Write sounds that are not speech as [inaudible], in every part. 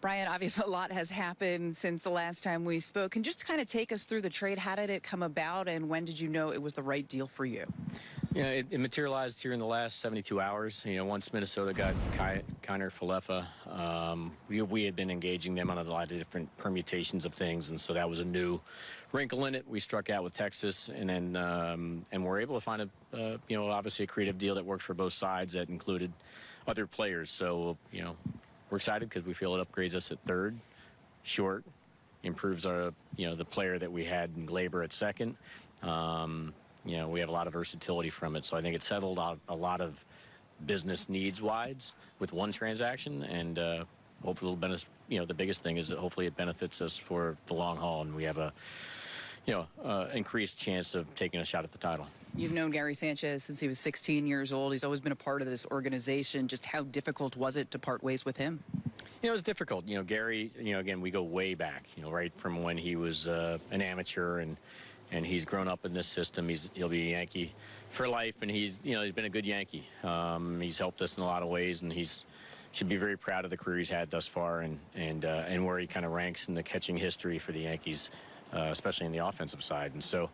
Brian, obviously [laughs] a lot has happened since the last time we spoke. Can just kind of take us through the trade? How did it come about, and when did you know it was the right deal for you? Yeah, it, it materialized here in the last 72 hours. You know, once Minnesota got Kiner Falefa, um, we, we had been engaging them on a lot of different permutations of things, and so that was a new wrinkle in it. We struck out with Texas, and then um, and we're able to find a uh, you know obviously a creative deal that works for both sides that included other players. So you know we're excited because we feel it upgrades us at third, short, improves our you know the player that we had in Gleyber at second. Um, you know we have a lot of versatility from it, so I think it settled out a lot of business needs wise with one transaction and. Uh, hopefully, it'll benefit, you know, the biggest thing is that hopefully it benefits us for the long haul, and we have a, you know, uh, increased chance of taking a shot at the title. You've known Gary Sanchez since he was 16 years old. He's always been a part of this organization. Just how difficult was it to part ways with him? You know, it was difficult. You know, Gary, you know, again, we go way back, you know, right from when he was uh, an amateur and and he's grown up in this system. He's he'll be a Yankee for life, and he's you know he's been a good Yankee. Um, he's helped us in a lot of ways, and he's should be very proud of the career he's had thus far, and and uh, and where he kind of ranks in the catching history for the Yankees, uh, especially in the offensive side. And so,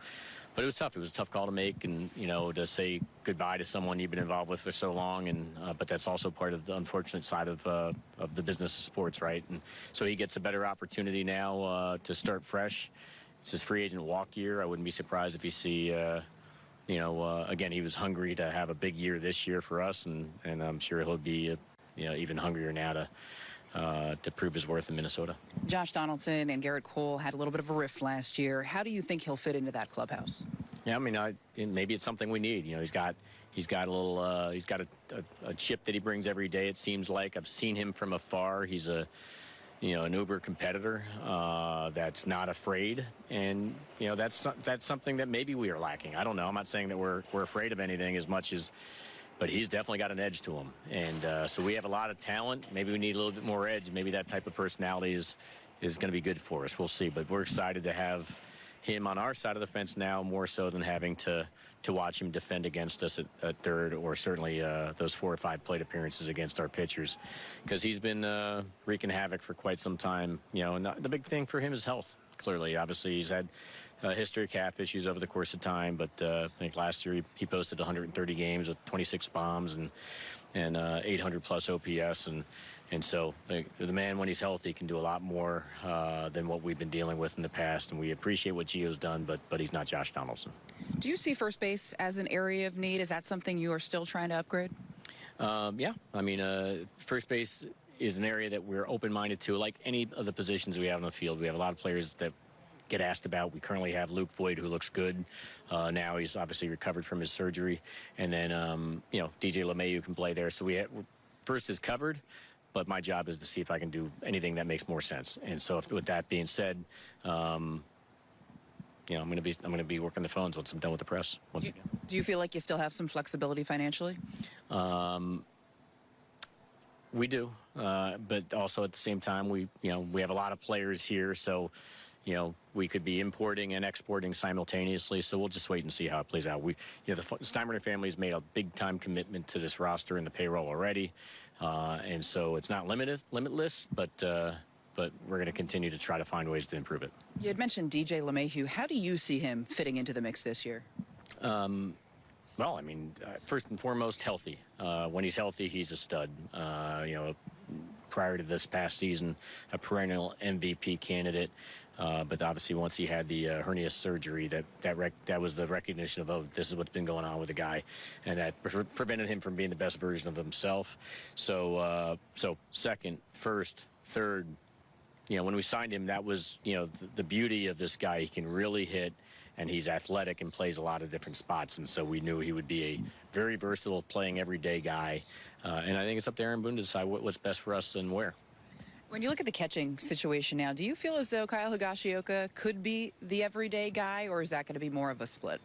but it was tough. It was a tough call to make, and you know to say goodbye to someone you've been involved with for so long. And uh, but that's also part of the unfortunate side of uh, of the business of sports, right? And so he gets a better opportunity now uh, to start fresh. It's his free agent walk year. I wouldn't be surprised if you see. Uh, you know, uh, again, he was hungry to have a big year this year for us, and, and I'm sure he'll be, uh, you know, even hungrier now to uh, to prove his worth in Minnesota. Josh Donaldson and Gerrit Cole had a little bit of a rift last year. How do you think he'll fit into that clubhouse? Yeah, I mean, I, maybe it's something we need. You know, he's got he's got a little uh, he's got a, a, a chip that he brings every day. It seems like I've seen him from afar. He's a you know, an uber competitor uh, that's not afraid, and you know that's that's something that maybe we are lacking. I don't know. I'm not saying that we're we're afraid of anything as much as, but he's definitely got an edge to him, and uh, so we have a lot of talent. Maybe we need a little bit more edge. Maybe that type of personality is is going to be good for us. We'll see, but we're excited to have him on our side of the fence now more so than having to to watch him defend against us at, at third or certainly uh, those four or five plate appearances against our pitchers because he's been uh, wreaking havoc for quite some time. You know, and the big thing for him is health. Clearly, obviously, he's had a history of calf issues over the course of time, but uh, I think last year he, he posted 130 games with 26 bombs and and uh, 800 plus OPS and and so the, the, man, when he's healthy, can do a lot more uh, than what we've been dealing with in the past. And we appreciate what Gio's done, but but he's not Josh Donaldson. Do you see first base as an area of need? Is that something you are still trying to upgrade? Um, yeah, I mean, uh, first base is an area that we're open-minded to. Like any of the positions we have in the field, we have a lot of players that get asked about. We currently have Luke Voit, who looks good. Uh, now he's obviously recovered from his surgery, and then um, you know DJ LeMahieu can play there. So we have, first is covered but my job is to see if I can do anything that makes more sense. And so, if, with that being said, um, you know, I'm going to be I'm going to be working the phones once I'm done with the press. Once do, you, again. do you feel like you still have some flexibility financially? Um, we do, uh, but also at the same time, we you know we have a lot of players here, so you know, we could be importing and exporting simultaneously. So we'll just wait and see how it plays out. We, you know, the Steinbrenner family has made a big time commitment to this roster and the payroll already, uh, and so it's not limited, limitless, but. Uh, but we're going to continue to try to find ways to improve it. You had mentioned DJ LeMahieu. How do you see him fitting into the mix this year? Um, well, I mean, uh, first and foremost, healthy. Uh, when he's healthy, he's a stud. Uh, you know, prior to this past season, a perennial MVP candidate. Uh, but obviously, once he had the uh, hernia surgery, that that that was the recognition of oh, this is what's been going on with the guy, and that pre prevented him from being the best version of himself. So, uh, so second, first, third, you know, when we signed him, that was you know the, beauty of this guy. He can really hit, and he's athletic and plays a lot of different spots. And so we knew he would be a very versatile, playing everyday guy. Uh, and I think it's up to Aaron Boone to decide what, what's best for us and where. When you look at the catching situation now, do you feel as though Kyle Higashioka could be the everyday guy, or is that going to be more of a split?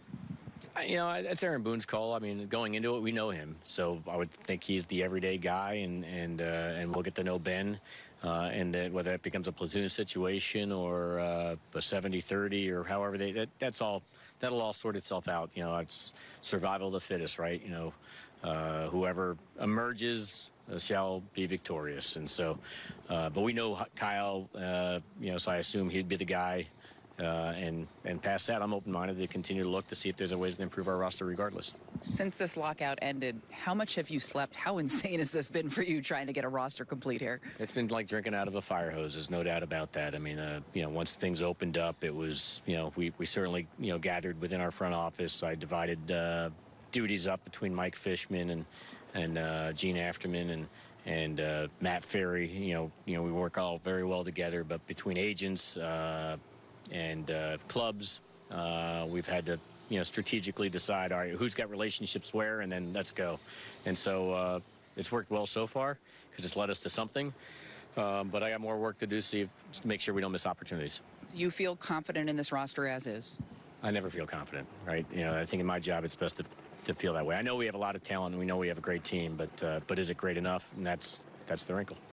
You know, that's Aaron Boone's call. I mean, going into it, we know him, so I would think he's the everyday guy, and and uh, and we'll get to know Ben, uh, and that whether it becomes a platoon situation or uh, a 70-30 or however they that, that's all that'll all sort itself out. You know, it's survival of the fittest, right? You know, uh, whoever emerges shall be victorious. And so, uh, but we know Kyle, uh, you know, so I assume he'd be the guy. Uh, and and past that, I'm open-minded to continue to look to see if there's a ways to improve our roster, regardless. Since this lockout ended, how much have you slept? How insane has this been for you trying to get a roster complete here? It's been like drinking out of a fire hose. There's no doubt about that. I mean, uh, you know, once things opened up, it was, you know, we, we certainly, you know, gathered within our front office. I divided uh, duties up between Mike Fishman and and uh, Jean Afterman and and uh, Matt Ferry. You know, you know, we work all very well together. But between agents uh, and uh, clubs, uh, we've had to, you know, strategically decide, all right, who's got relationships where, and then let's go. And so uh, it's worked well so far because it's led us to something. Um, but I got more work to do to see if, to make sure we don't miss opportunities. You feel confident in this roster as is? I never feel confident, right? You know, I think in my job it's best to, to feel that way. I know we have a lot of talent and we know we have a great team, but uh, but is it great enough? And that's that's the wrinkle.